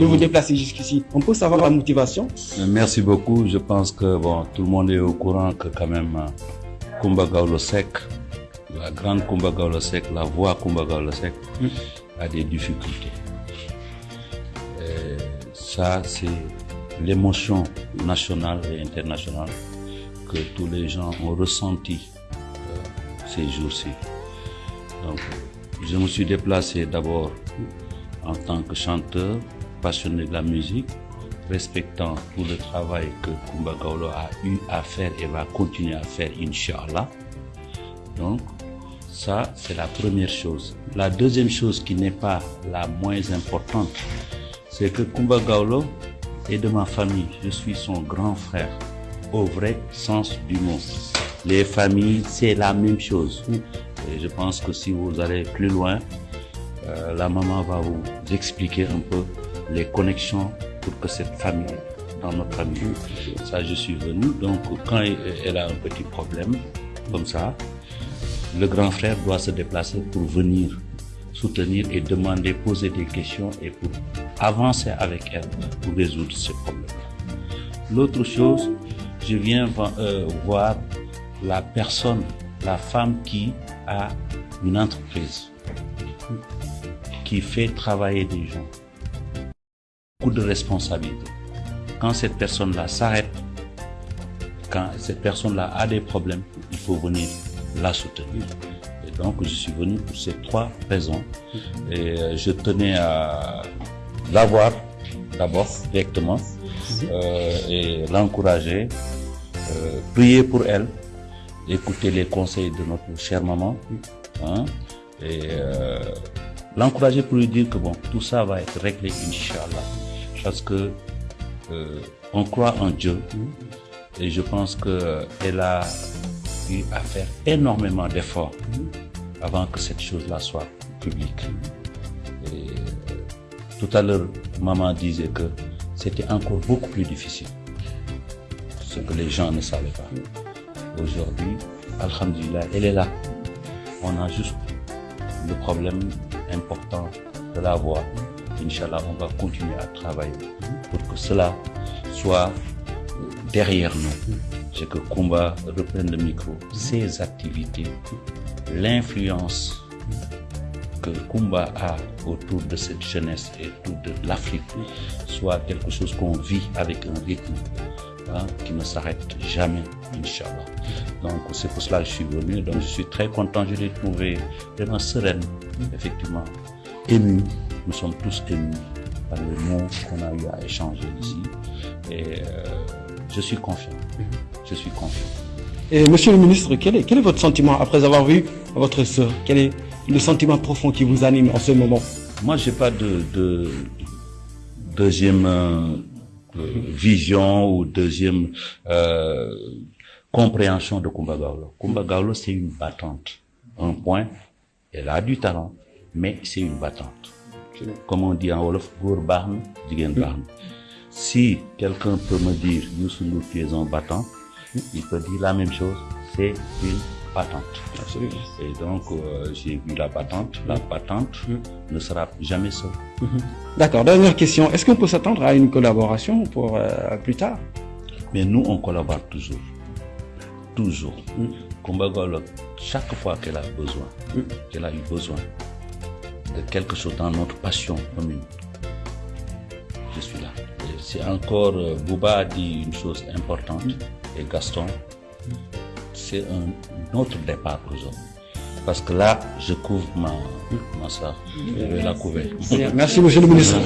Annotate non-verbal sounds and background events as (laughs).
de vous déplacer jusqu'ici. On peut savoir la motivation Merci beaucoup. Je pense que bon, tout le monde est au courant que quand même Kumba Gaulo Sek, la grande Kumba Gaulo Sek, la voix Kumba Gaulo Sek a des difficultés. Et ça, c'est l'émotion nationale et internationale que tous les gens ont ressenti euh, ces jours-ci. Donc, je me suis déplacé d'abord en tant que chanteur, passionné de la musique, respectant tout le travail que Kumba Gaulo a eu à faire et va continuer à faire, Inch'Allah. Donc, ça, c'est la première chose. La deuxième chose qui n'est pas la moins importante, c'est que Kumba Gaulo est de ma famille. Je suis son grand frère, au vrai sens du mot. Les familles, c'est la même chose. Et je pense que si vous allez plus loin, euh, la maman va vous expliquer un peu les connexions pour que cette famille, dans notre famille, ça je suis venu. Donc quand elle a un petit problème comme ça, le grand frère doit se déplacer pour venir soutenir et demander, poser des questions et pour avancer avec elle pour résoudre ce problème. L'autre chose, je viens euh, voir la personne, la femme qui a une entreprise, qui fait travailler des gens. De responsabilités. Quand cette personne-là s'arrête, quand cette personne-là a des problèmes, il faut venir la soutenir. Et donc, je suis venu pour ces trois raisons. Et euh, je tenais à la voir d'abord directement euh, et l'encourager, euh, prier pour elle, écouter les conseils de notre chère maman hein, et euh, l'encourager pour lui dire que bon, tout ça va être réglé, Inch'Allah. Parce que euh, on croit en Dieu et je pense qu'elle a eu à faire énormément d'efforts avant que cette chose-là soit publique. Euh, tout à l'heure, maman disait que c'était encore beaucoup plus difficile, ce que les gens ne savaient pas. Aujourd'hui, Alhamdulillah, elle est là. On a juste le problème important de la voix. Inch'Allah, on va continuer à travailler pour que cela soit derrière nous. C'est que Kumba reprenne le micro, ses activités, l'influence que Kumba a autour de cette jeunesse et autour de l'Afrique soit quelque chose qu'on vit avec un rythme hein, qui ne s'arrête jamais, Inch'Allah. Donc c'est pour cela que je suis venu. Donc je suis très content, je l'ai trouvé vraiment sereine, effectivement, ému. Nous sommes tous émus par le mots qu'on a eu à échanger ici. Et euh, je suis confiant. Je suis confiant. Et monsieur le ministre, quel est, quel est votre sentiment après avoir vu votre sœur? Quel est le sentiment profond qui vous anime en ce moment? Moi, j'ai pas de, de deuxième euh, vision ou deuxième euh, compréhension de Kumba Gaulo. Kumba Gaulo, c'est une battante. Un point, elle a du talent, mais c'est une battante. Comme on dit en Wolof. Si quelqu'un peut me dire, Youssou Ndour, tu es un battant, il peut dire la même chose, c'est une battante. Absolument. Et donc, euh, j'ai vu la battante. La battante ne sera jamais seule. D'accord, dernière question. Est-ce qu'on peut s'attendre à une collaboration pour euh, plus tard? Mais nous, on collabore toujours. Toujours. Kumba Gaulo, chaque fois qu'elle a besoin, qu'elle a eu besoin quelque chose dans notre passion commune, je suis là. C'est encore, euh, Bouba a dit une chose importante, et Gaston, c'est un autre départ pour eux. Parce que là, je couvre ma, ma soeur. Je vais la couvrir. Merci, (laughs) monsieur le ministre.